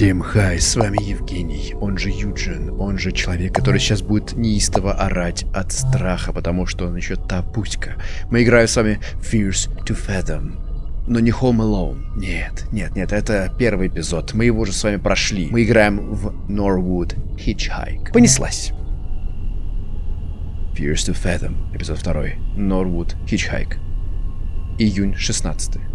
Всем хай, с вами Евгений, он же Юджин, он же человек, который сейчас будет неистово орать от страха, потому что он еще та пуська. Мы играем с вами Fears to Fathom. Но не Home Alone. Нет, нет, нет, это первый эпизод. Мы его уже с вами прошли. Мы играем в Norwood Hitchhike. Понеслась. Fears to Fathom, эпизод второй. Norwood Hitchhike. Июнь 16.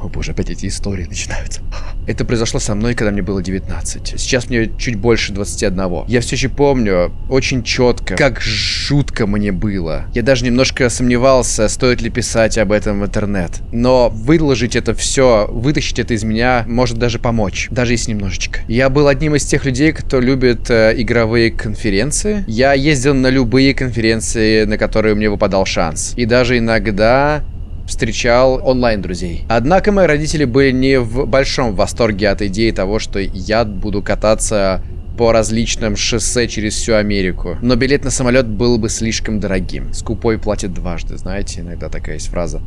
О боже, опять эти истории начинаются. Это произошло со мной, когда мне было 19. Сейчас мне чуть больше 21. Я все еще помню очень четко, как жутко мне было. Я даже немножко сомневался, стоит ли писать об этом в интернет. Но выложить это все, вытащить это из меня, может даже помочь. Даже если немножечко. Я был одним из тех людей, кто любит э, игровые конференции. Я ездил на любые конференции, на которые мне выпадал шанс. И даже иногда встречал онлайн-друзей. Однако мои родители были не в большом восторге от идеи того, что я буду кататься по различным шоссе через всю Америку. Но билет на самолет был бы слишком дорогим. Скупой платит дважды, знаете, иногда такая есть фраза.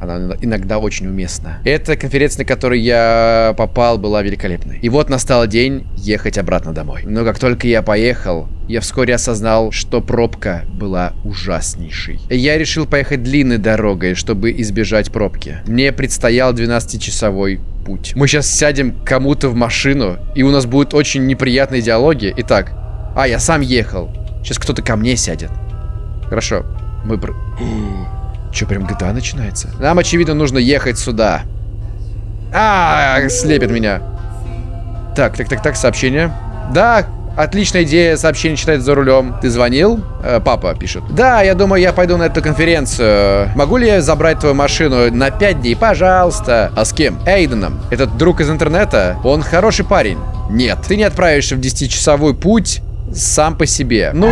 Она иногда очень уместна. Эта конференция, на которую я попал, была великолепной. И вот настал день ехать обратно домой. Но как только я поехал, я вскоре осознал, что пробка была ужаснейшей. Я решил поехать длинной дорогой, чтобы избежать пробки. Мне предстоял 12-часовой путь. Мы сейчас сядем кому-то в машину, и у нас будут очень неприятные диалоги. Итак, а, я сам ехал. Сейчас кто-то ко мне сядет. Хорошо, мы... Че, прям GTA начинается? Нам, очевидно, нужно ехать сюда. А, слепит меня. Так, так, так, так, сообщение. Да, отличная идея, сообщение читать за рулем. Ты звонил? Э, папа пишет. Да, я думаю, я пойду на эту конференцию. Могу ли я забрать твою машину на 5 дней? Пожалуйста. А с кем? Эйденом. Этот друг из интернета? Он хороший парень. Нет, ты не отправишься в 10-часовой путь сам по себе. Ну,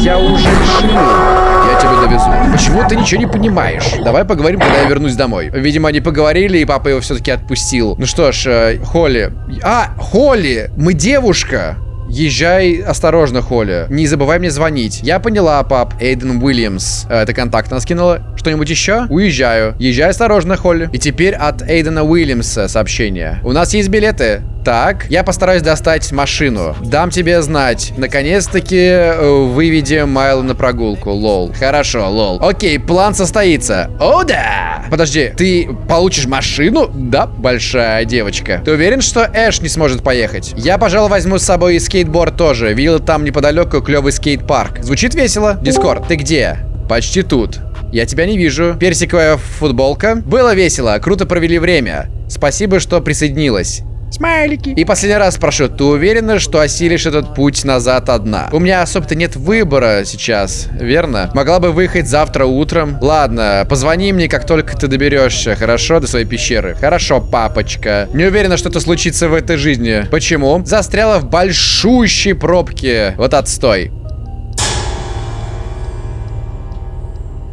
я уже решил. Я тебя довезу. Почему ты ничего не понимаешь? Давай поговорим, когда я вернусь домой. Видимо, они поговорили, и папа его все-таки отпустил. Ну что ж, э, Холли. А, Холли! Мы девушка! Езжай осторожно, Холли. Не забывай мне звонить. Я поняла, пап. Эйден Уильямс. Это контакт она скинула. Что-нибудь еще? Уезжаю. Езжай осторожно, Холли. И теперь от Эйдена Уильямса сообщение. У нас есть билеты. Так, я постараюсь достать машину. Дам тебе знать. Наконец-таки э, выведем Майла на прогулку. Лол. Хорошо, лол. Окей, план состоится. О, да! Подожди, ты получишь машину? Да, большая девочка. Ты уверен, что Эш не сможет поехать? Я, пожалуй, возьму с собой и скейтборд тоже. Видел там неподалеку клевый скейт-парк. Звучит весело? Дискорд, ты где? Почти тут. Я тебя не вижу. Персиковая футболка. Было весело, круто провели время. Спасибо, что присоединилась. Смайлики. И последний раз спрошу, ты уверена, что осилишь этот путь назад одна? У меня особо-то нет выбора сейчас, верно? Могла бы выехать завтра утром. Ладно, позвони мне, как только ты доберешься, хорошо, до своей пещеры? Хорошо, папочка. Не уверена, что это случится в этой жизни. Почему? Застряла в большущей пробке. Вот отстой.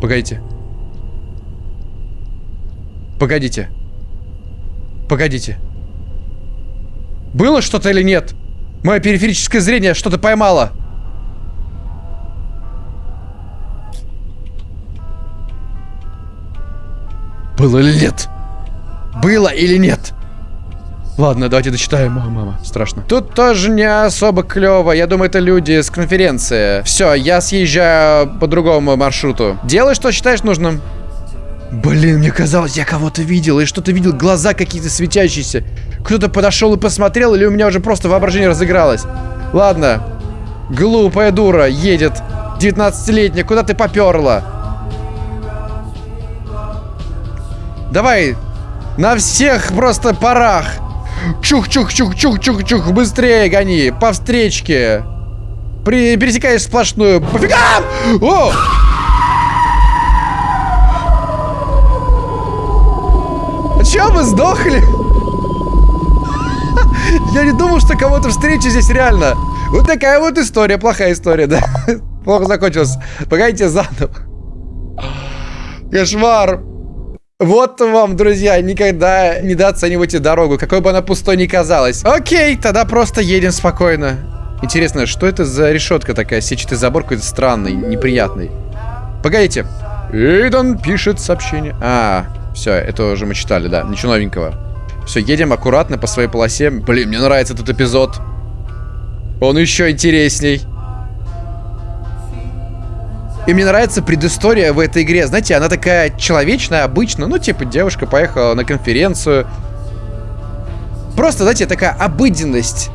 Погодите. Погодите. Погодите. Было что-то или нет? Мое периферическое зрение что-то поймало. Было или нет? Было или нет? Ладно, давайте дочитаем. О, мама, страшно. Тут тоже не особо клево. Я думаю, это люди с конференции. Все, я съезжаю по другому маршруту. Делай, что считаешь нужным. Блин, мне казалось, я кого-то видел, и что-то видел, глаза какие-то светящиеся. Кто-то подошел и посмотрел, или у меня уже просто воображение разыгралось? Ладно. Глупая дура едет. 19-летняя, куда ты поперла? Давай, на всех просто парах. Чух-чух-чух-чух-чух-чух, быстрее гони, по встречке. При, пересекаешь сплошную. Пофига! О! Че, вы сдохли? Я не думал, что кого-то встречу здесь реально. Вот такая вот история, плохая история, да? Плохо закончилась. Погодите заново. Кошмар. Вот вам, друзья, никогда не недооценивайте дорогу, какой бы она пустой ни казалась. Окей, тогда просто едем спокойно. Интересно, что это за решетка такая? Сетчатый забор какой-то странный, неприятный. Погодите. Эйдон пишет сообщение. А, все, это уже мы читали, да. Ничего новенького. Все, едем аккуратно по своей полосе. Блин, мне нравится этот эпизод. Он еще интересней. И мне нравится предыстория в этой игре. Знаете, она такая человечная, обычная. Ну, типа, девушка поехала на конференцию. Просто, знаете, такая обыденность.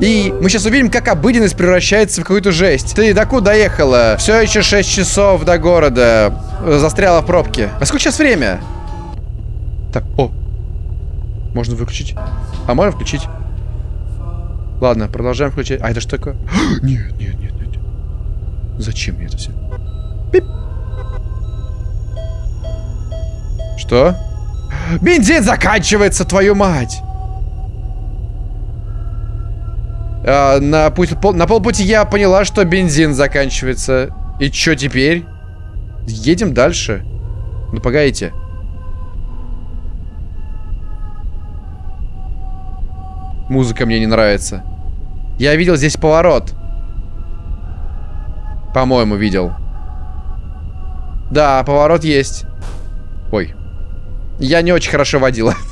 И мы сейчас увидим, как обыденность превращается в какую-то жесть. Ты докуда доехала? Все еще 6 часов до города. Застряла в пробке. А сколько сейчас время? Так, о. Можно выключить. А можно включить? Ладно, продолжаем включать. А это что такое? нет, нет, нет, нет. Зачем мне это все? Пип. Что? Бензин заканчивается, твою мать! А, на, путь, пол, на полпути я поняла, что бензин заканчивается. И что теперь? Едем дальше. Ну, погодите. Музыка мне не нравится. Я видел здесь поворот. По-моему, видел. Да, поворот есть. Ой. Я не очень хорошо водила.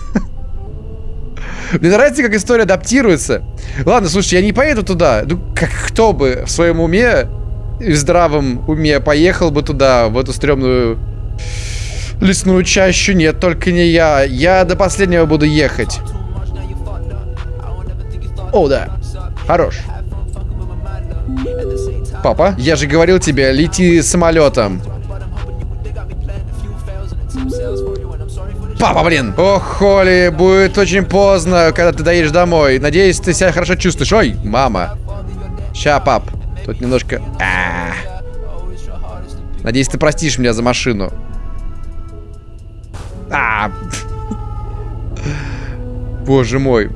Мне нравится, как история адаптируется. Ладно, слушай, я не поеду туда. Ну, как кто бы в своем уме в здравом уме поехал бы туда, в эту стрёмную лесную чащу? Нет, только не я. Я до последнего буду ехать. О, да. Хорош. Папа, я же говорил тебе, лети самолетом. Папа, блин! Ох, Холли, будет очень поздно, когда ты доедешь домой. Надеюсь, ты себя хорошо чувствуешь. Ой, мама. Ща, пап. Тут немножко... А -а -а. Надеюсь, ты простишь меня за машину. А -а -а. Боже мой.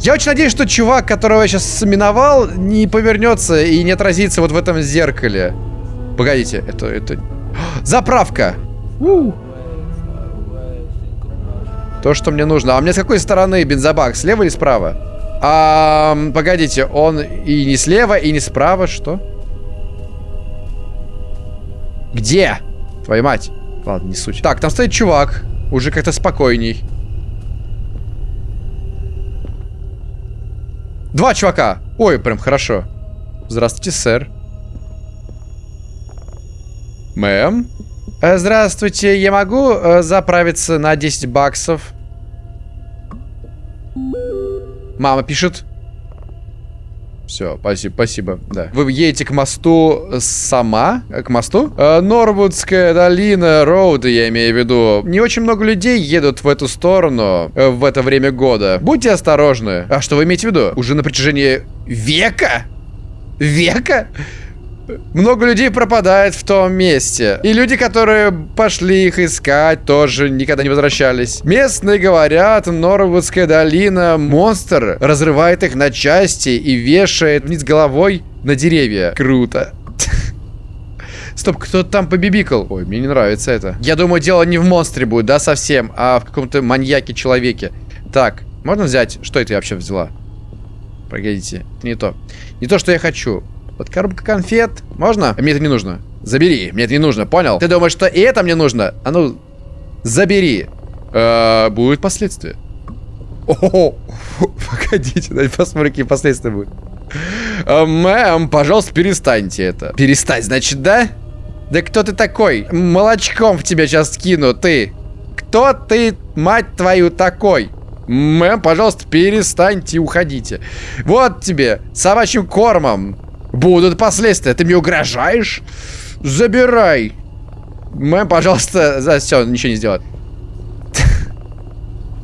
Я очень надеюсь, что чувак, которого я сейчас миновал, не повернется и не отразится вот в этом зеркале. Погодите, это... это... Заправка! -у. То, что мне нужно. А мне с какой стороны бензобак? Слева или справа? А, погодите, он и не слева, и не справа. Что? Где? Твою мать. Ладно, не суть. Так, там стоит чувак. Уже как-то спокойней. Два чувака. Ой, прям хорошо. Здравствуйте, сэр. Мэм? Э, здравствуйте, я могу э, заправиться на 10 баксов? Мама пишет. Все, спасибо, спасибо, да. Вы едете к мосту сама? К мосту? Э, Норвудская долина, роуд, я имею в виду. Не очень много людей едут в эту сторону э, в это время года. Будьте осторожны. А что вы имеете в виду? Уже на протяжении века? Века? Много людей пропадает в том месте. И люди, которые пошли их искать, тоже никогда не возвращались. Местные говорят, Норвудская долина, монстр разрывает их на части и вешает вниз головой на деревья. Круто. Стоп, кто-то там побибикал. Ой, мне не нравится это. Я думаю, дело не в монстре будет, да, совсем, а в каком-то маньяке-человеке. Так, можно взять? Что это я вообще взяла? Погодите, не то. Не то, что я хочу. Вот коробка конфет. Можно? Мне это не нужно. Забери. Мне это не нужно, понял? Ты думаешь, что и это мне нужно? А ну, забери. Э, будут последствия. О, погодите, давайте посмотрим, какие последствия будут. Э, мэм, пожалуйста, перестаньте это. Перестать, значит, да? Да кто ты такой? Молочком в тебя сейчас скину, ты. Кто ты, мать твою, такой? Мэм, пожалуйста, перестаньте уходите. Вот тебе, собачьим кормом. Будут последствия. Ты мне угрожаешь? Забирай. Мэм, пожалуйста, за все, ничего не сделать.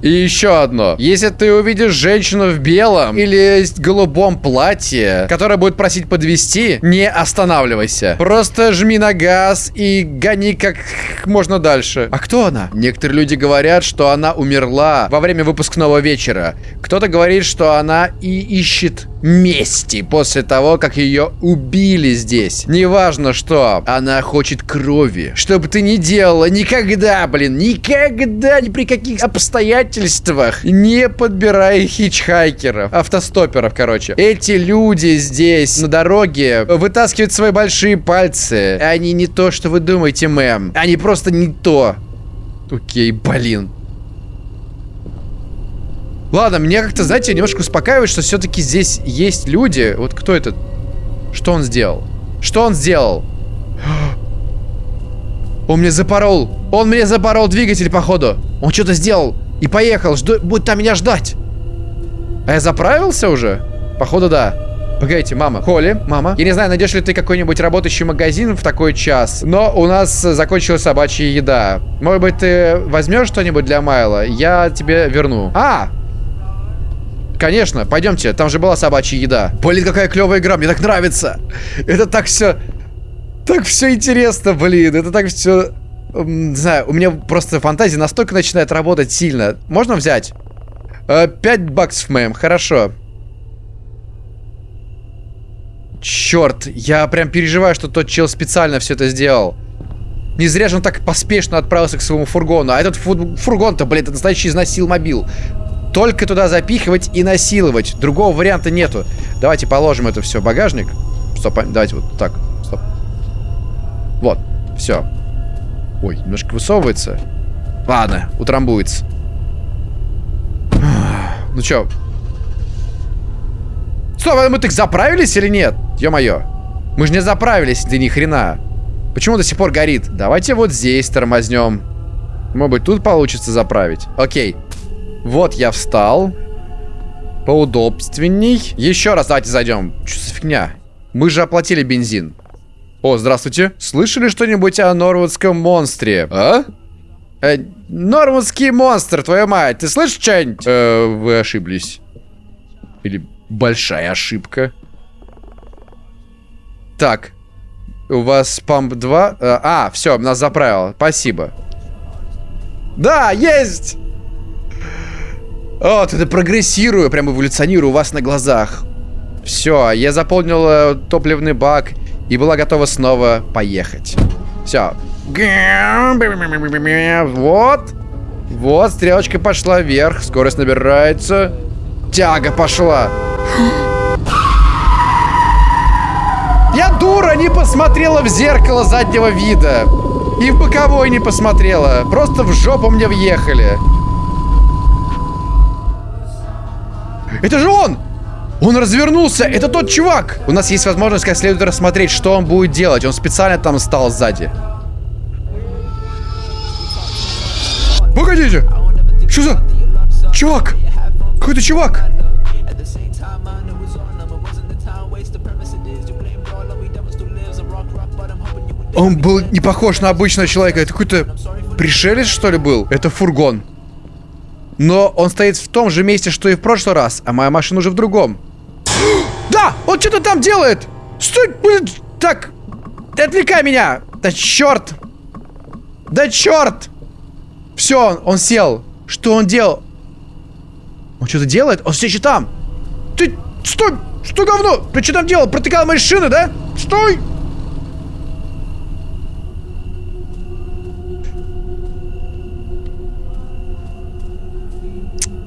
И еще одно. Если ты увидишь женщину в белом или голубом платье, которая будет просить подвести, не останавливайся. Просто жми на газ и гони как можно дальше. А кто она? Некоторые люди говорят, что она умерла во время выпускного вечера. Кто-то говорит, что она и ищет мести после того, как ее убили здесь. Неважно что, она хочет крови. Что бы ты ни делала, никогда, блин, никогда, ни при каких обстоятельствах не подбирай хичхайкеров, автостоперов, короче. Эти люди здесь на дороге вытаскивают свои большие пальцы. Они не то, что вы думаете, мэм. Они просто не то. Окей, блин. Ладно, мне как-то, знаете, немножко успокаивает, что все-таки здесь есть люди. Вот кто этот? Что он сделал? Что он сделал? Он мне запорол. Он мне запорол двигатель, походу. Он что-то сделал. И поехал. Жду... Будет там меня ждать. А я заправился уже? Походу, да. Погодите, мама. Холли, мама. Я не знаю, найдешь ли ты какой-нибудь работающий магазин в такой час, но у нас закончилась собачья еда. Может быть, ты возьмешь что-нибудь для Майла? Я тебе верну. А! Конечно, пойдемте, там же была собачья еда. Блин, какая клевая игра, мне так нравится. Это так все... Так все интересно, блин. Это так все... Не знаю, у меня просто фантазия настолько начинает работать сильно. Можно взять? Э, 5 баксов, мэм, хорошо. Черт, я прям переживаю, что тот чел специально все это сделал. Не зря же он так поспешно отправился к своему фургону. А этот фургон-то, блин, это настоящий изнасилмобил. Только туда запихивать и насиловать. Другого варианта нету. Давайте положим это все в багажник. Стоп, а, давайте вот так. Стоп. Вот, все. Ой, немножко высовывается. Ладно, утрамбуется. Ну чё? Стоп, а мы так заправились или нет? Ё-моё. Мы же не заправились, да ни хрена. Почему до сих пор горит? Давайте вот здесь тормознем. Может быть, тут получится заправить. Окей. Вот я встал. Поудобственней. Еще раз давайте зайдем. Что за фигня? Мы же оплатили бензин. О, здравствуйте. Слышали что-нибудь о норвудском монстре? А? Э, норвудский монстр, твою мать. Ты слышишь что-нибудь? Э, вы ошиблись. Или большая ошибка. Так. У вас памп 2? Э, а, все, нас заправило. Спасибо. Да, есть! Вот, это прогрессирую, прям эволюционирую у вас на глазах. Все, я заполнил э, топливный бак и была готова снова поехать. Все. Вот. Вот, стрелочка пошла вверх, скорость набирается. Тяга пошла. Я дура, не посмотрела в зеркало заднего вида. И в боковой не посмотрела. Просто в жопу мне въехали. Это же он! Он развернулся! Это тот чувак! У нас есть возможность как следует рассмотреть, что он будет делать. Он специально там стал сзади. Погодите! Что за... Чувак! Какой-то чувак! Он был не похож на обычного человека. Это какой-то пришелец, что ли, был? Это фургон. Но он стоит в том же месте, что и в прошлый раз, а моя машина уже в другом. Да! Он что-то там делает! Стой! Блин! Так! Отвлекай меня! Да черт! Да черт! Все, он, он сел. Что он делал? Он что-то делает? Он все еще там! Ты... Стой! Что говно? Ты что там делал? Протыкал мои шины, да? Стой!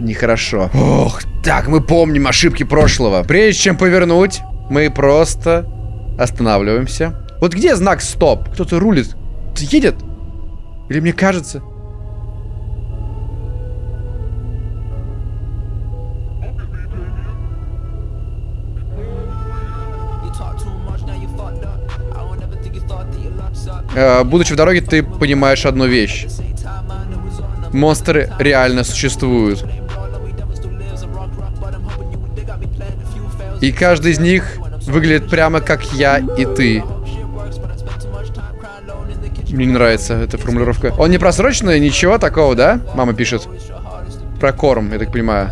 Нехорошо. Ох, так, мы помним ошибки прошлого. Прежде чем повернуть, мы просто останавливаемся. Вот где знак стоп? Кто-то рулит. Едет? Или мне кажется? Э, будучи в дороге, ты понимаешь одну вещь. Монстры реально существуют. И каждый из них выглядит прямо как я и ты. Мне не нравится эта формулировка. Он не просроченный, ничего такого, да? Мама пишет. Про корм, я так понимаю.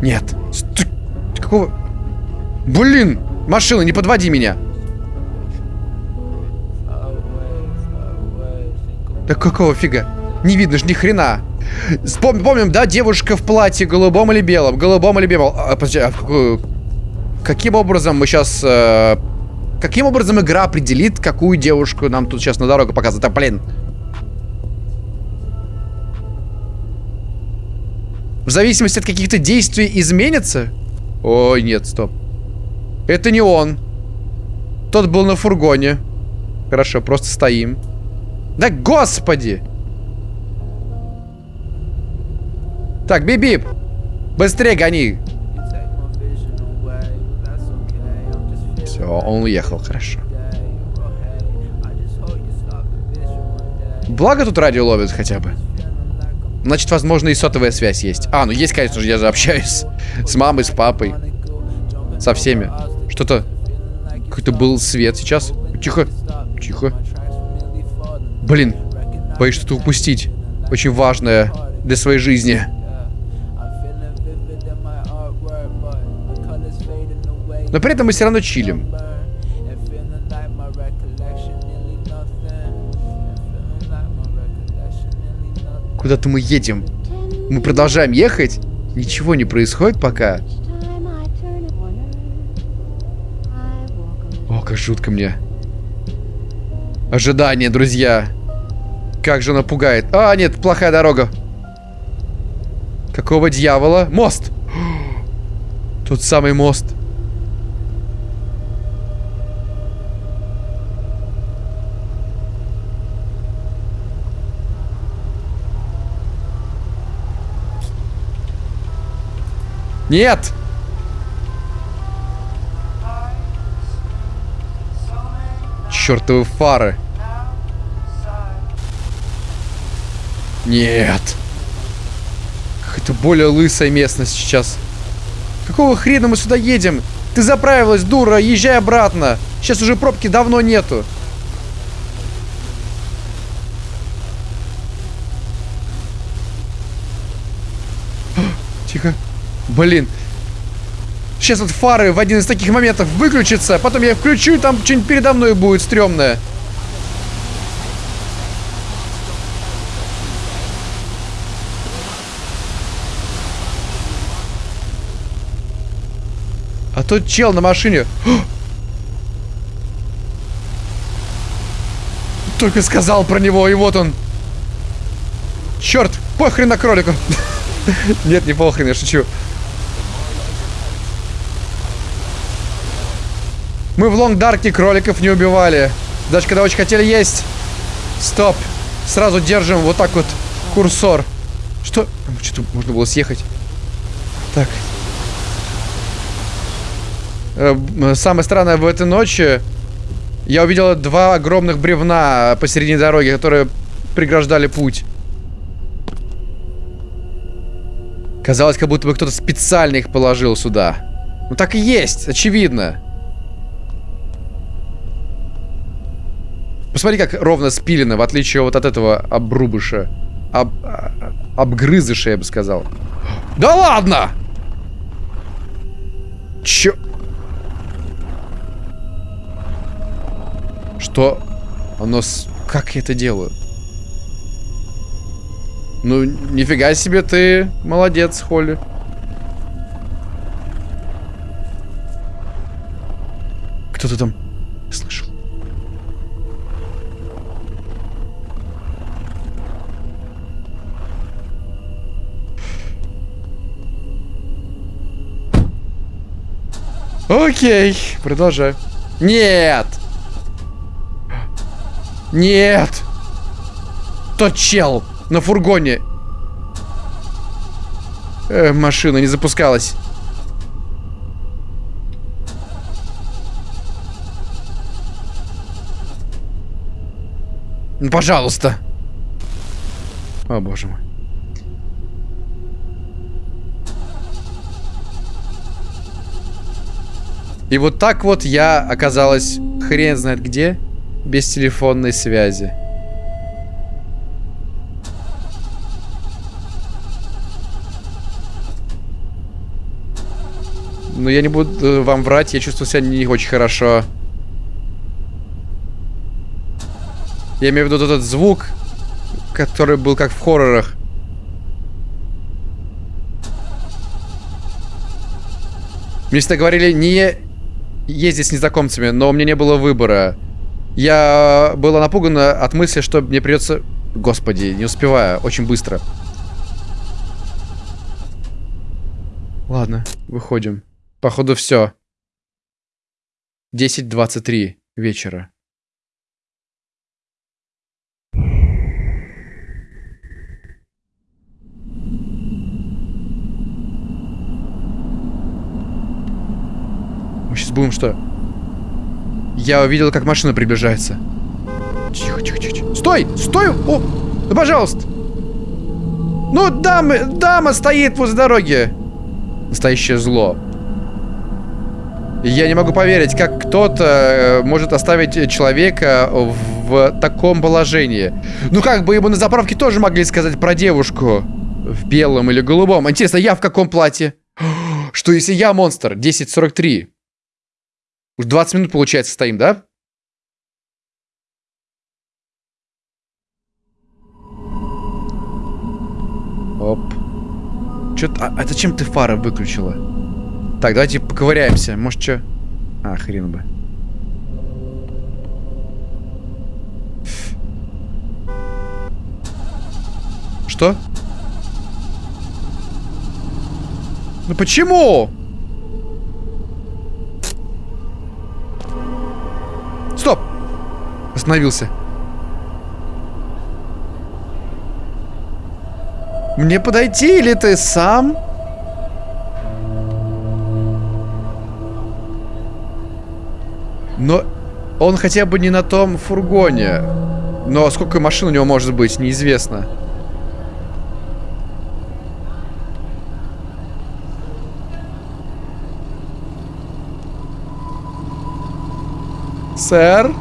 Нет. Ты, какого... Блин! Машина, не подводи меня. Да какого фига? Не видно ж ни хрена. Вспом помним, да, девушка в платье голубом или белом? Голубом или белом? А, подожди, а какую... каким образом мы сейчас... Э... Каким образом игра определит, какую девушку нам тут сейчас на дорогу показывает? А, блин. В зависимости от каких-то действий изменится? Ой, нет, стоп. Это не он. Тот был на фургоне. Хорошо, просто стоим. Да господи! Так, бип-бип! Быстрее гони! Все, он уехал, хорошо. Благо тут радио ловит хотя бы. Значит, возможно, и сотовая связь есть. А, ну есть, конечно же, я же общаюсь с мамой, с папой. Со всеми. Что-то... Какой-то был свет сейчас. Тихо. Тихо. Блин. Боюсь что-то упустить. Очень важное для своей жизни. Но при этом мы все равно чилим. Куда-то мы едем. Мы продолжаем ехать. Ничего не происходит пока. О, как жутко мне. Ожидание, друзья. Как же она пугает. А, нет, плохая дорога. Какого дьявола? Мост! Тот самый мост. Нет! Чёртовы фары. Нет. Какая-то более лысая местность сейчас. Какого хрена мы сюда едем? Ты заправилась, дура, езжай обратно. Сейчас уже пробки давно нету. Тихо. Блин. Сейчас вот фары в один из таких моментов выключатся, потом я включу, и там что-нибудь передо мной будет стрёмное. А тот чел на машине... Только сказал про него, и вот он. Черт, похрен на кролика. Нет, не похрен, я шучу. Мы в Лонгдарке кроликов не убивали. Даже когда очень хотели есть. Стоп. Сразу держим вот так вот курсор. Что? Что-то можно было съехать. Так. Э, самое странное в этой ночи я увидел два огромных бревна посередине дороги, которые преграждали путь. Казалось, как будто бы кто-то специально их положил сюда. Ну так и есть, очевидно. Посмотри, как ровно спилено, в отличие вот от этого обрубыша. Об, обгрызыша, я бы сказал. Да ладно! Чё? Что? Оно... С... Как я это делаю? Ну, нифига себе ты молодец, Холли. Кто-то там слышал. Окей, продолжай. Нет! Нет! Тот чел на фургоне. Э, машина не запускалась. Ну, пожалуйста. О, боже мой. И вот так вот я оказалась хрен знает где, без телефонной связи. Но я не буду вам врать, я чувствую себя не очень хорошо. Я имею в виду этот звук, который был как в хоррорах. Мне всегда говорили, не ездить с незнакомцами, но у меня не было выбора. Я была напугана от мысли, что мне придется... Господи, не успеваю, очень быстро. Ладно, выходим. Походу все. 10.23. вечера. Мы сейчас будем что? Я увидел, как машина приближается. Тихо, тихо, тихо. Стой! Стой! О! Ну, пожалуйста! Ну, дама, дама стоит возле дороги. Настоящее зло. Я не могу поверить, как кто-то э, может оставить человека в таком положении. Ну, как бы ему на заправке тоже могли сказать про девушку в белом или голубом. Интересно, я в каком платье? Что если я монстр? 10.43. Уж 20 минут, получается, стоим, да? Оп. Чё-то... А, а зачем ты фары выключила? Так, давайте поковыряемся. Может, что? А, хрен бы. Что? Ну почему? Остановился. Мне подойти или ты сам? Но он хотя бы не на том фургоне. Но сколько машин у него может быть, неизвестно. Сэр?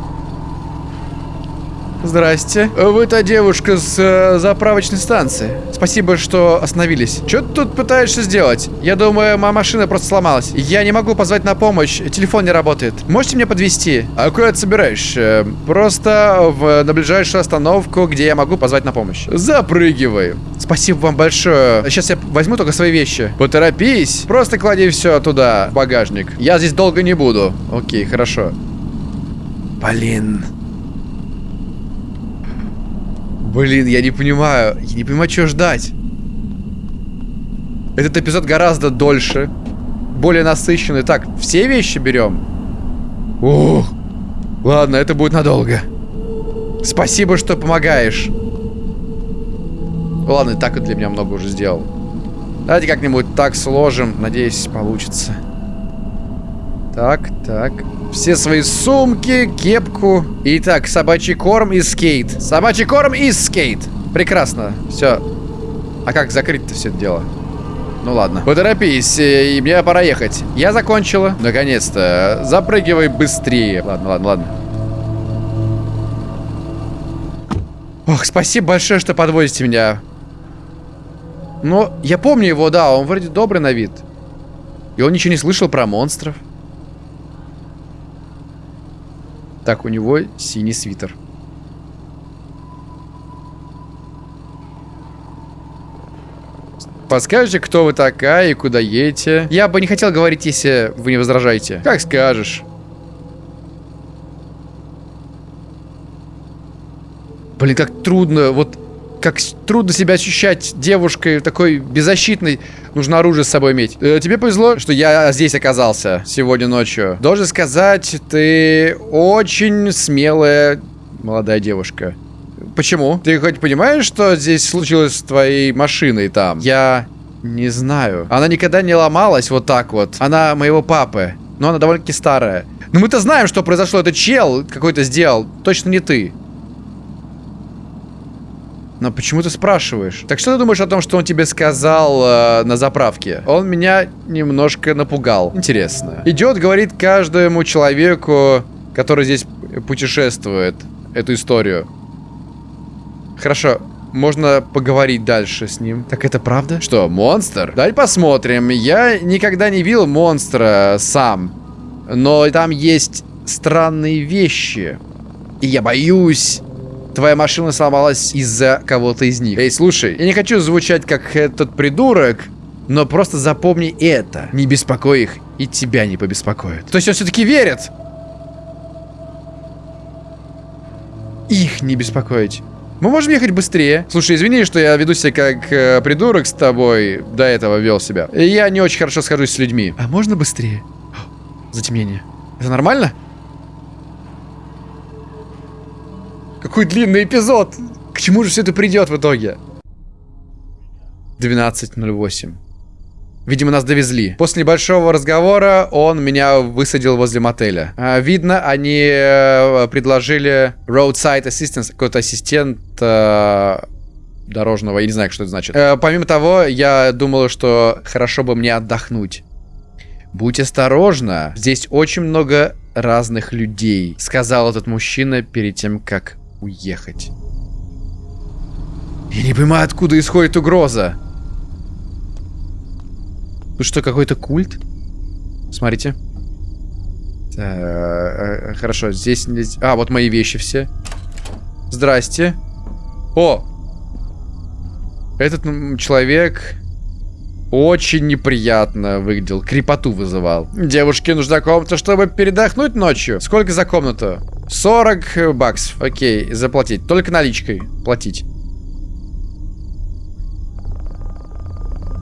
Здрасте. Вы та девушка с э, заправочной станции. Спасибо, что остановились. Что ты тут пытаешься сделать? Я думаю, моя машина просто сломалась. Я не могу позвать на помощь. Телефон не работает. Можете меня подвезти? А куда ты собираешь? Э, просто в, на ближайшую остановку, где я могу позвать на помощь. Запрыгивай. Спасибо вам большое. Сейчас я возьму только свои вещи. Поторопись. Просто клади все туда, в багажник. Я здесь долго не буду. Окей, хорошо. Блин. Блин, я не понимаю. Я не понимаю, что ждать. Этот эпизод гораздо дольше. Более насыщенный. Так, все вещи берем? Ух. Ладно, это будет надолго. Спасибо, что помогаешь. Ладно, и так и для меня много уже сделал. Давайте как-нибудь так сложим. Надеюсь, получится. Так, так. Все свои сумки, кепку. Итак, собачий корм и скейт. Собачий корм и скейт. Прекрасно. Все. А как закрыть-то все это дело? Ну ладно. Поторопись, э, и мне пора ехать. Я закончила. Наконец-то. Запрыгивай быстрее. Ладно, ладно, ладно. Ох, спасибо большое, что подвозите меня. Но я помню его, да, он вроде добрый на вид. И он ничего не слышал про монстров. Так, у него синий свитер. Подскажете, кто вы такая и куда едете? Я бы не хотел говорить, если вы не возражаете. Как скажешь. Блин, как трудно. Вот как трудно себя ощущать девушкой такой беззащитной. Нужно оружие с собой иметь. Э, тебе повезло, что я здесь оказался сегодня ночью. Должен сказать, ты очень смелая молодая девушка. Почему? Ты хоть понимаешь, что здесь случилось с твоей машиной там? Я не знаю. Она никогда не ломалась вот так вот. Она моего папы. Но она довольно-таки старая. Но мы-то знаем, что произошло. Это чел какой-то сделал. Точно не ты. Но почему ты спрашиваешь? Так что ты думаешь о том, что он тебе сказал э, на заправке? Он меня немножко напугал. Интересно. Идет, говорит каждому человеку, который здесь путешествует, эту историю. Хорошо, можно поговорить дальше с ним. Так это правда? Что, монстр? Давай посмотрим. Я никогда не видел монстра сам. Но там есть странные вещи. И я боюсь твоя машина сломалась из-за кого-то из них. Эй, слушай, я не хочу звучать как этот придурок, но просто запомни это. Не беспокой их, и тебя не побеспокоят. То есть он все-таки верит? Их не беспокоить. Мы можем ехать быстрее. Слушай, извини, что я веду себя как э, придурок с тобой. До этого вел себя. Я не очень хорошо схожусь с людьми. А можно быстрее? Затемнение. Это нормально? Какой длинный эпизод! К чему же все это придет в итоге? 12.08. Видимо, нас довезли. После небольшого разговора он меня высадил возле мотеля. А, видно, они э, предложили roadside assistance, какой-то ассистент э, дорожного, я не знаю, что это значит. Э, помимо того, я думал, что хорошо бы мне отдохнуть. Будь осторожна, здесь очень много разных людей, сказал этот мужчина перед тем, как уехать. Я не понимаю, откуда исходит угроза. Тут что, какой-то культ? Смотрите. Э, хорошо, здесь... А, вот мои вещи все. Здрасте. О! Этот человек очень неприятно выглядел. Крепоту вызывал. Девушке нужна комната, чтобы передохнуть ночью. Сколько за комнату? 40 баксов. Окей, заплатить. Только наличкой платить.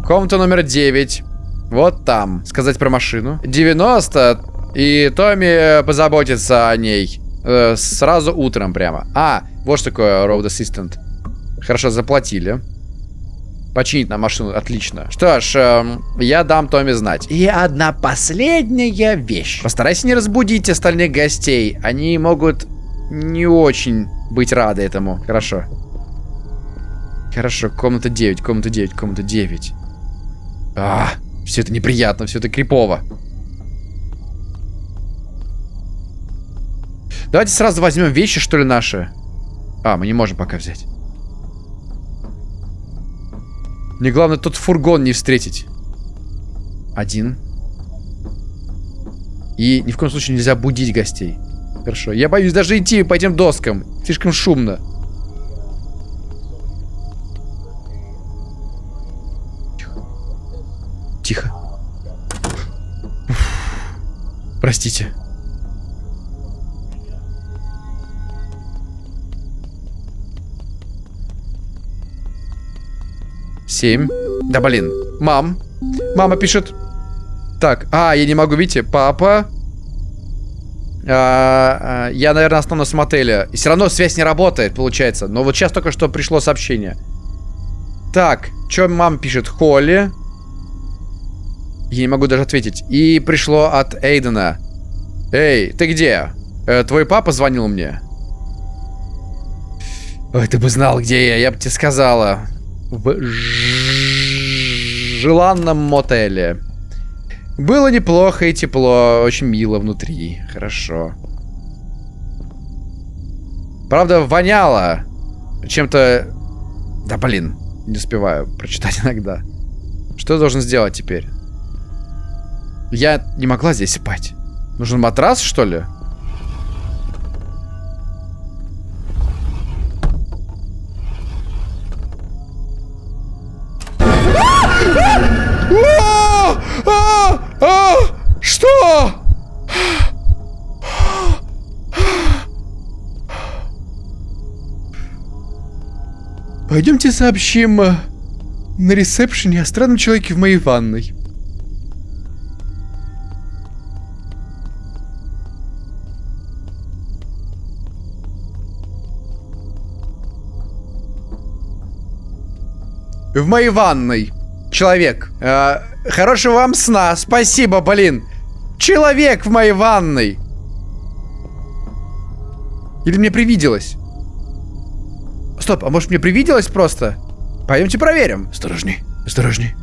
Комната номер 9. Вот там. Сказать про машину. 90. И Томми позаботится о ней. Э, сразу утром прямо. А, вот что такое Road Assistant. Хорошо, заплатили. Починить нам машину, отлично. Что ж, эм, я дам Томми знать. И одна последняя вещь. Постарайся не разбудить остальных гостей. Они могут не очень быть рады этому. Хорошо. Хорошо, комната 9, комната 9, комната 9. А, все это неприятно, все это крипово. Давайте сразу возьмем вещи, что ли, наши. А, мы не можем пока взять. Мне главное тот фургон не встретить. Один. И ни в коем случае нельзя будить гостей. Хорошо. Я боюсь даже идти по этим доскам. Слишком шумно. Тихо. Простите. Семь. Да блин. Мам. Мама пишет. Так, а, я не могу, видите, папа. А, а, я, наверное, останусь в мотеле. И все равно связь не работает, получается. Но вот сейчас только что пришло сообщение. Так, что мама пишет? Холли. Я не могу даже ответить. И пришло от Эйдена. Эй, ты где? Э, твой папа звонил мне? Ой, ты бы знал, где я, я бы тебе сказала. В желанном мотеле. Было неплохо и тепло, очень мило внутри. Хорошо. Правда, воняло чем-то... Да блин, не успеваю прочитать иногда. Что я должен сделать теперь? Я не могла здесь спать. Нужен матрас, что ли? Пойдемте сообщим э, на ресепшене о странном человеке в моей ванной. В моей ванной. Человек. Э, хорошего вам сна. Спасибо, блин. Человек в моей ванной. Или мне привиделось? Стоп, а может мне привиделось просто? Пойдемте проверим. Осторожней, осторожней.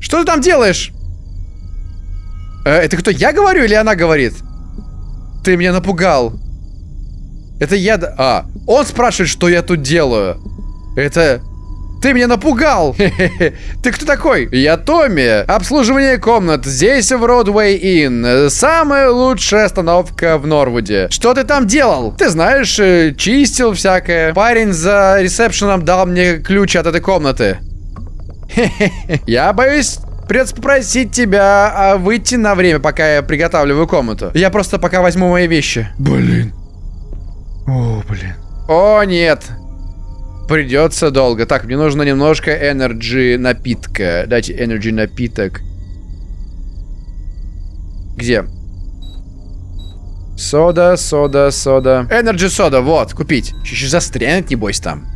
Что ты там делаешь? Э, это кто, я говорю или она говорит? Ты меня напугал. Это я... А, он спрашивает, что я тут делаю. Это... Ты меня напугал! Ты кто такой? Я Томми. Обслуживание комнат. Здесь в Родвей Inn. Самая лучшая остановка в Норвуде. Что ты там делал? Ты знаешь, э, чистил всякое. Парень за ресепшеном дал мне ключ от этой комнаты. Я боюсь Придется попросить тебя а, выйти на время, пока я приготавливаю комнату. Я просто пока возьму мои вещи. Блин. О, блин. О, нет. Придется долго. Так, мне нужно немножко energy напитка. Дайте energy напиток. Где? Сода, сода, сода. Energy сода, вот, купить. Еще застрянет, небось, там.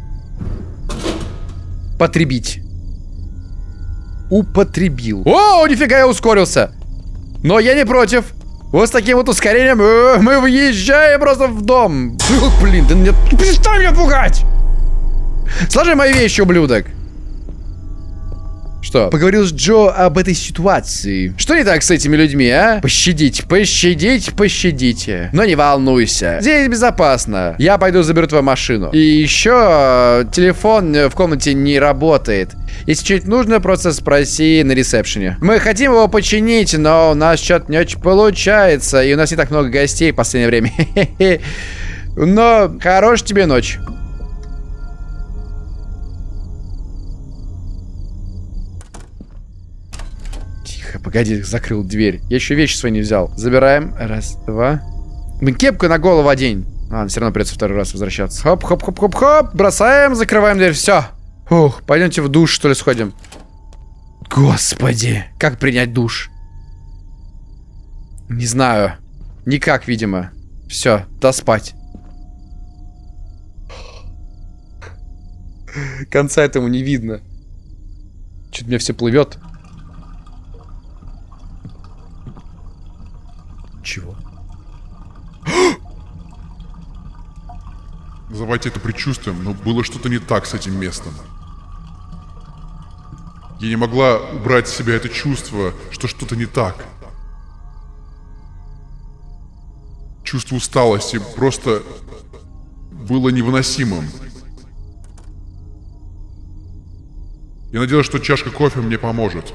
Потребить. Употребил. О, нифига, я ускорился. Но я не против. Вот с таким вот ускорением э, мы въезжаем просто в дом. Блин, ты меня... Перестань меня пугать! Сложи мои вещи, ублюдок. Что? Поговорил с Джо об этой ситуации. Что не так с этими людьми, а? Пощадить, пощадить, пощадите. Но не волнуйся. Здесь безопасно. Я пойду заберу твою машину. И еще э, телефон э, в комнате не работает. Если что-нибудь нужно, просто спроси на ресепшене. Мы хотим его починить, но у нас что-то не очень получается. И у нас не так много гостей в последнее время. Но хорошей тебе ночь. Тихо, погоди, закрыл дверь. Я еще вещи свои не взял. Забираем. Раз, два. Блин, кепку на голову одень. Ладно, все равно придется второй раз возвращаться. Хоп, хоп, хоп, хоп, хоп. Бросаем, закрываем дверь. Все. Ух, пойдемте в душ, что ли, сходим. Господи, как принять душ? Не знаю. Никак, видимо. Все, да спать. Конца этому не видно. Что-то мне все плывет. Чего? Называйте это предчувствием, но было что-то не так с этим местом. Я не могла убрать с себя это чувство, что что-то не так. Чувство усталости просто было невыносимым. Я надеялась, что чашка кофе мне поможет.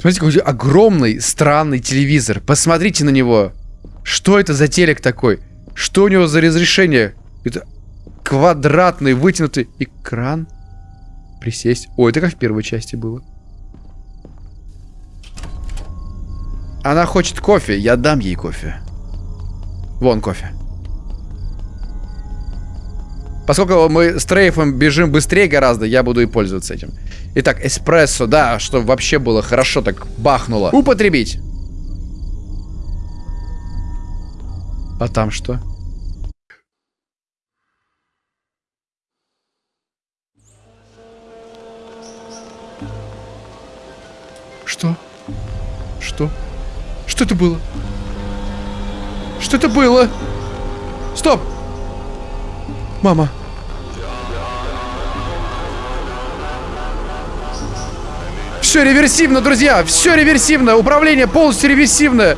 Смотрите, какой огромный, странный телевизор. Посмотрите на него. Что это за телек такой? Что у него за разрешение? Это квадратный, вытянутый экран. Присесть. Ой, это как в первой части было. Она хочет кофе, я дам ей кофе. Вон кофе. Поскольку мы с Трейфом бежим быстрее гораздо, я буду и пользоваться этим. Итак, эспрессо, да, что вообще было хорошо так бахнуло. Употребить. А там что? Что? Что? Что это было? Что это было? Стоп! Мама. Все реверсивно, друзья. Все реверсивно. Управление полностью реверсивное.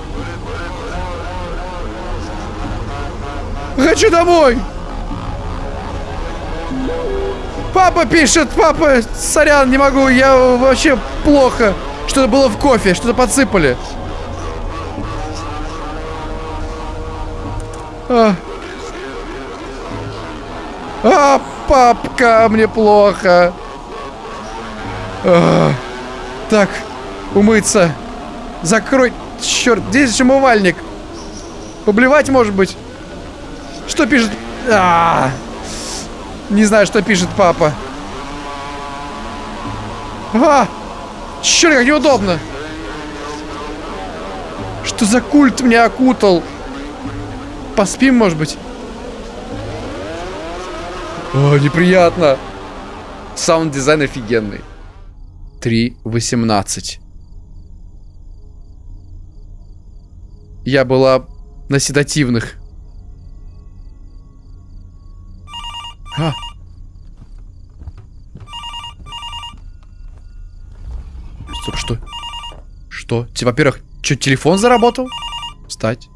Хочу домой. Папа пишет, папа, сорян, не могу, я вообще плохо. Что-то было в кофе, что-то подсыпали. А. а, папка, мне плохо. А. Так, умыться. Закрой. Черт, здесь еще умывальник. Поблевать, может быть? Что пишет? А -а -а. Не знаю, что пишет папа. А! Черт, как неудобно. Что за культ меня окутал? Поспим, может быть? О, неприятно. Саунд-дизайн офигенный. 3.18. Я была на седативных. А. Стоп, что? Что? Во-первых, что, телефон заработал? Встать.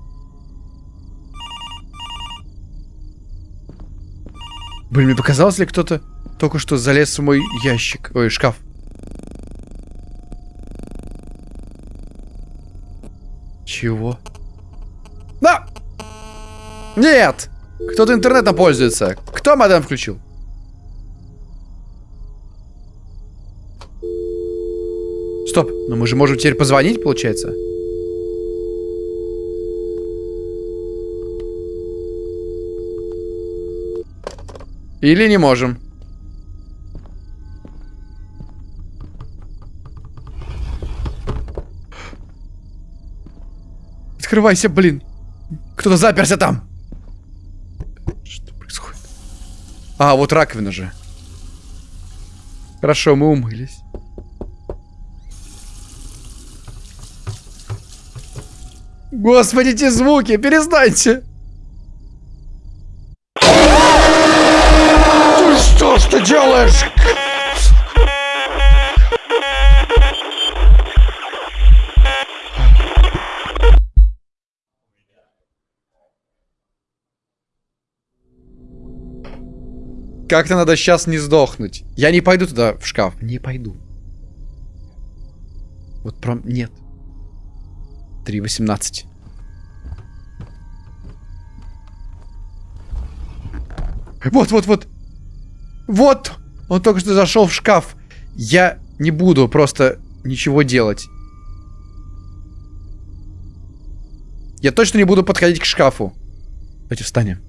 Блин, мне показалось ли кто-то только что залез в мой ящик? Ой, шкаф. Чего? Да! Нет! Кто-то интернетом пользуется. Кто модем включил? Стоп, но мы же можем теперь позвонить, получается? Или не можем? Открывайся, блин. Кто-то заперся там. Что происходит? А, вот раковина же. Хорошо, мы умылись. Господи, эти звуки, перестаньте! Ты что ж ты делаешь? Как-то надо сейчас не сдохнуть. Я не пойду туда в шкаф. Не пойду. Вот прям нет. 3.18. Вот, вот, вот. Вот! Он только что зашел в шкаф. Я не буду просто ничего делать. Я точно не буду подходить к шкафу. Давайте встанем.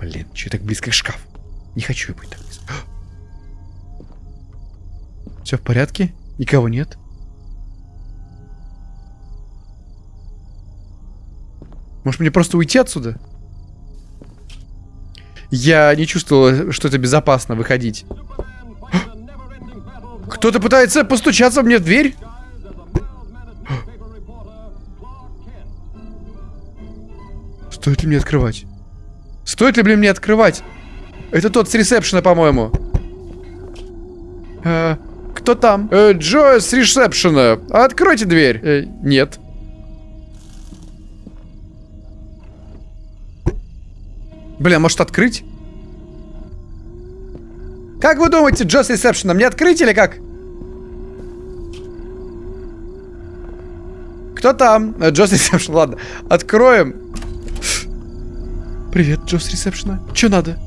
Блин, что так близко к шкафу? Не хочу быть так близко. Все в порядке? Никого нет? Может мне просто уйти отсюда? Я не чувствовал, что это безопасно выходить. Кто-то пытается постучаться мне в дверь? Стоит ли мне открывать? Стоит ли, блин, мне открывать? Это тот с ресепшена, по-моему. Э, кто там? Э, Джо с ресепшена. Откройте дверь. Э, нет. Блин, а может открыть? Как вы думаете, Джо с ресепшена, мне открыть или как? Кто там? Э, Джо с ресепшена, ладно. Откроем. Привет, Джо с ресепшена. Че надо?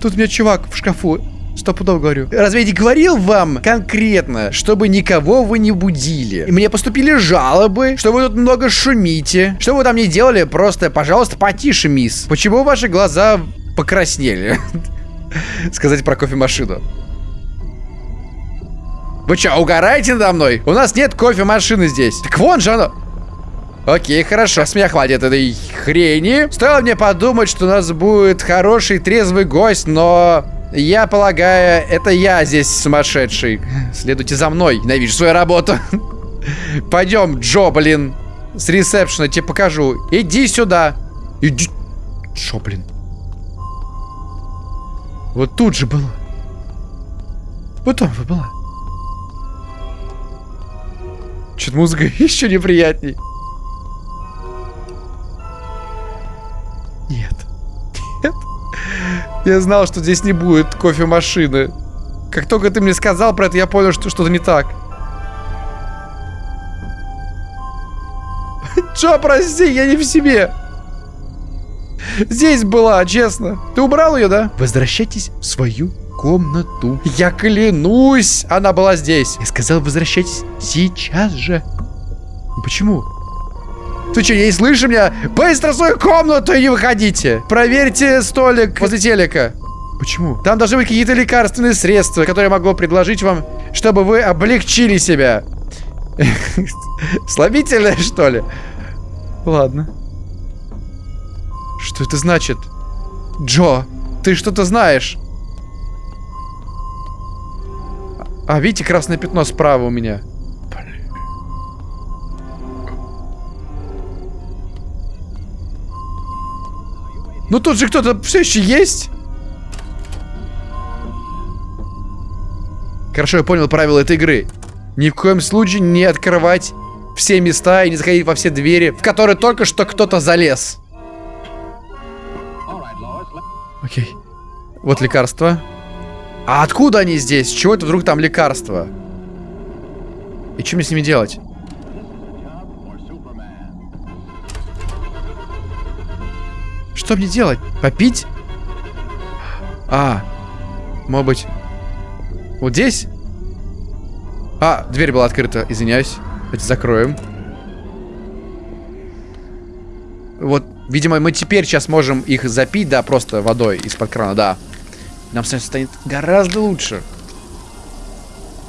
Тут у меня чувак в шкафу. Стопудово говорю. Разве я не говорил вам конкретно, чтобы никого вы не будили? И мне поступили жалобы, что вы тут много шумите. Что вы там не делали, просто, пожалуйста, потише, мисс. Почему ваши глаза покраснели? Сказать про кофемашину. Вы что, угораете надо мной? У нас нет кофемашины здесь. Так вон же оно. Окей, хорошо, с меня хватит этой хрени. Стоило мне подумать, что у нас будет хороший трезвый гость, но... Я полагаю, это я здесь сумасшедший. Следуйте за мной, ненавижу свою работу. Пойдем, Джо, блин. С ресепшена тебе покажу. Иди сюда. Иди. Джо, блин. Вот тут же было. Вот там была. Что-то музыка еще неприятней. Нет. Нет. Я знал, что здесь не будет кофемашины. Как только ты мне сказал про это, я понял, что что-то не так. Чё, прости, я не в себе. Здесь была, честно. Ты убрал ее, да? Возвращайтесь в свою комнату. Я клянусь, она была здесь. Я сказал, возвращайтесь сейчас же. Почему? Ты что, не слышишь меня? Быстро в свою комнату и не выходите. Проверьте столик возле телека. Почему? Там должны быть какие-то лекарственные средства, которые я могу предложить вам, чтобы вы облегчили себя. Слабительное, что ли? Ладно. Что это значит? Джо, ты что-то знаешь? А, видите, красное пятно справа у меня. Ну тут же кто-то все еще есть. Хорошо, я понял правила этой игры. Ни в коем случае не открывать все места и не заходить во все двери, в которые только что кто-то залез. Окей. Вот лекарства. А откуда они здесь? Чего это вдруг там лекарства? И что мне с ними делать? Что мне делать? Попить? А, может быть, вот здесь? А, дверь была открыта, извиняюсь. Давайте закроем. Вот, видимо, мы теперь сейчас можем их запить, да, просто водой из-под крана, да. Нам станет гораздо лучше.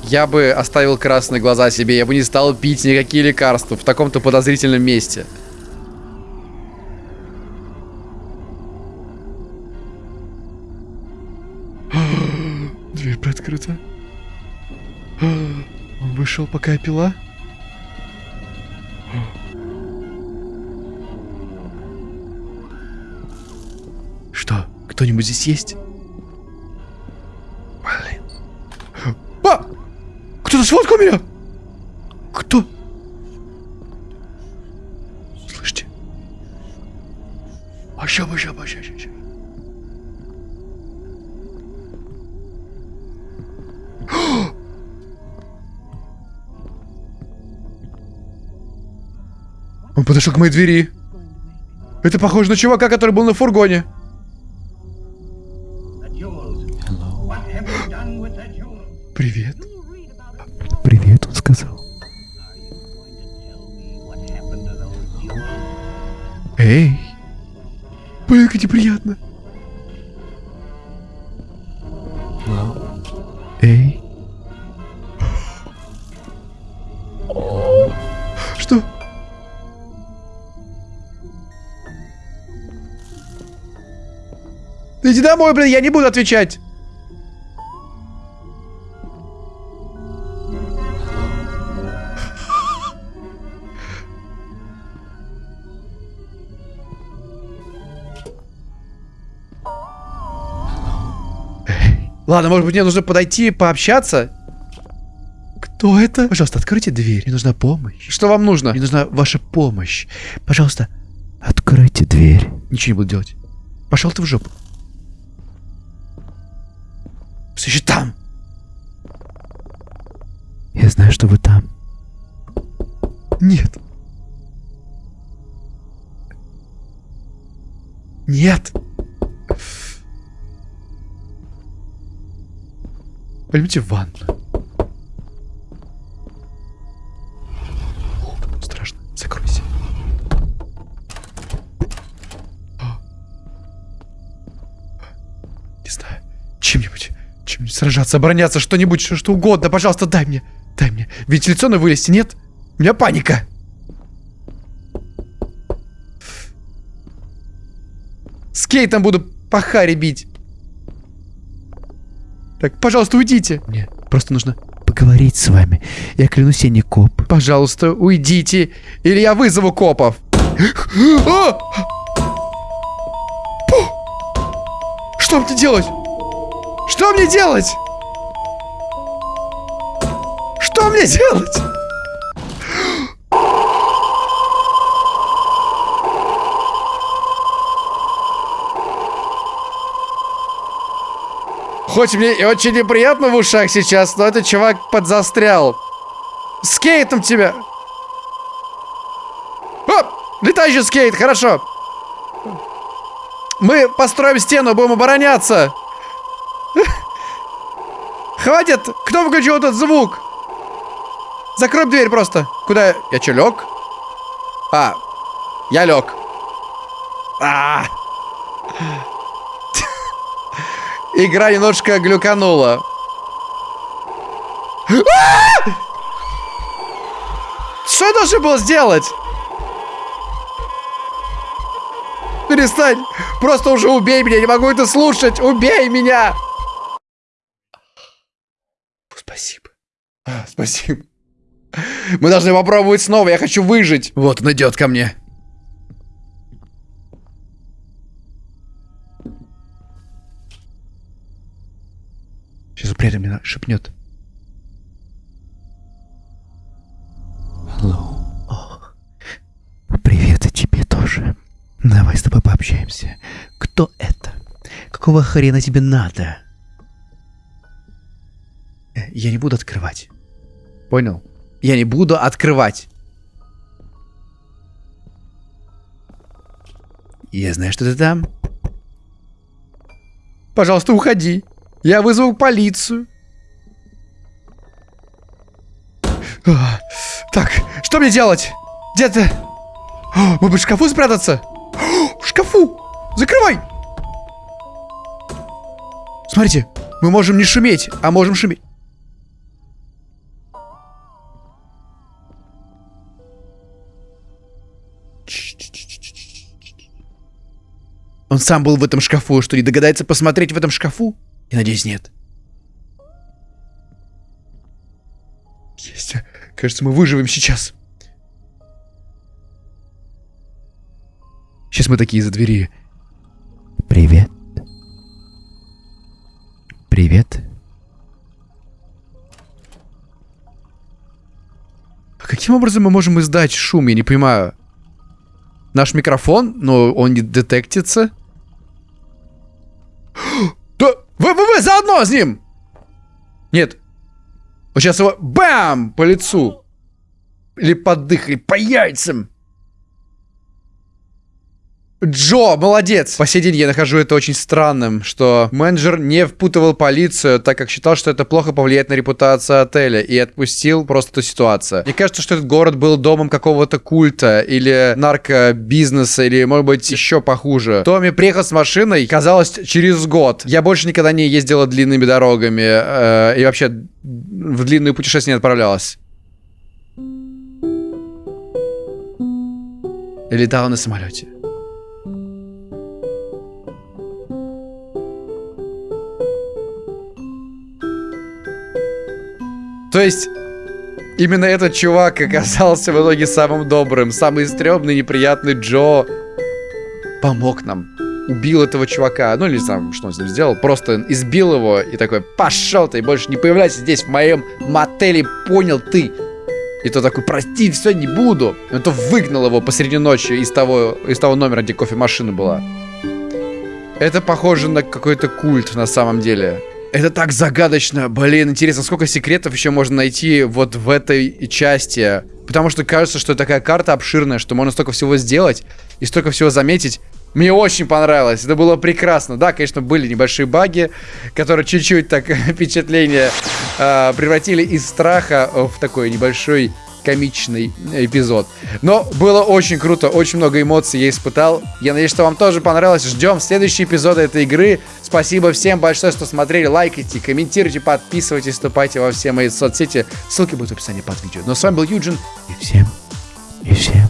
Я бы оставил красные глаза себе, я бы не стал пить никакие лекарства в таком-то подозрительном месте. Дверь приоткрыта. Он вышел, пока я пила? Что? Кто-нибудь здесь есть? Блин. А! Кто-то сфоткал меня! Подошел к моей двери. Это похоже на чувака, который был на фургоне. Домой, блин, я не буду отвечать. Ладно, может быть, мне нужно подойти, пообщаться? Кто это? Пожалуйста, откройте дверь. Мне нужна помощь. Что вам нужно? Мне нужна ваша помощь. Пожалуйста, откройте дверь. Ничего не буду делать. Пошел ты в жопу. Все еще там. Я знаю, что вы там. Нет. Нет. Пойдемте в ванну. Чем-нибудь сражаться, обороняться, что-нибудь, что, что угодно. Пожалуйста, дай мне. Дай мне. Вентиляционно вылезти, нет? У меня паника. Скейтом буду по харе бить. Так, пожалуйста, уйдите. Мне просто нужно поговорить с вами. Я клянусь, я не коп. Пожалуйста, уйдите, или я вызову копов. А! Что мне делать? Что мне делать? Что мне делать? Хоть мне и очень неприятно в ушах сейчас, но этот чувак подзастрял. Скейтом тебя! О! Летающий скейт, хорошо. Мы построим стену, будем обороняться. Хватит! Кто выключил этот звук? Закрой дверь просто. Куда я? Я что, лег? А, я лег. А. Игра немножко глюканула. А! Что я должен был сделать? Перестань! Просто уже убей меня, не могу это слушать! Убей меня! Спасибо. А, спасибо. Мы должны попробовать снова, я хочу выжить. Вот он идет ко мне. Сейчас этом мне шепнет. Hello. О, привет и тебе тоже. Давай с тобой пообщаемся. Кто это? Какого хрена тебе надо? Э, Я не буду открывать. Понял? Я не буду открывать. Я знаю, что ты там. Пожалуйста, уходи. Я вызову полицию. А, Так, что мне делать? Где ты? О, Может быть, в шкафу спрятаться? О, В шкафу! Закрывай! Смотрите, мы можем не шуметь, а можем шуметь. Он сам был в этом шкафу, что не догадается посмотреть в этом шкафу? Я надеюсь, нет. Есть. Кажется, мы выживем сейчас. Сейчас мы такие из-за двери. Привет. Привет. А каким образом мы можем издать шум? Я не понимаю. Наш микрофон, но он не детектится. Да, вы, вы, вы заодно с ним! Нет. Вот сейчас его бам! По лицу. Или под дых, по яйцам. Джо, молодец! По сей день я нахожу это очень странным, что менеджер не впутывал полицию, так как считал, что это плохо повлияет на репутацию отеля, и отпустил просто эту ситуацию. Мне кажется, что этот город был домом какого-то культа, или наркобизнеса, или, может быть, еще похуже. Томми приехал с машиной, казалось, через год. Я больше никогда не ездила длинными дорогами, э, и вообще в длинные путешествия не отправлялась. Летала на самолете. То есть, именно этот чувак оказался в итоге самым добрым, самый стрёмный, неприятный Джо. Помог нам. Убил этого чувака. Ну или сам, что он с ним сделал. Просто избил его и такой, пошел ты, больше не появляйся здесь, в моем мотеле, понял ты. И то такой, прости, все, не буду. И то выгнал его посреди ночи из того, из того номера, где кофемашина была. Это похоже на какой-то культ на самом деле. Это так загадочно. Блин, интересно, сколько секретов еще можно найти вот в этой части. Потому что кажется, что такая карта обширная, что можно столько всего сделать и столько всего заметить. Мне очень понравилось, это было прекрасно. Да, конечно, были небольшие баги, которые чуть-чуть так впечатление э, превратили из страха в такой небольшой комичный эпизод. Но было очень круто, очень много эмоций я испытал. Я надеюсь, что вам тоже понравилось. Ждем следующий эпизод этой игры. Спасибо всем большое, что смотрели. Лайкайте, комментируйте, подписывайтесь, вступайте во все мои соцсети. Ссылки будут в описании под видео. Но с вами был Юджин. И всем, и всем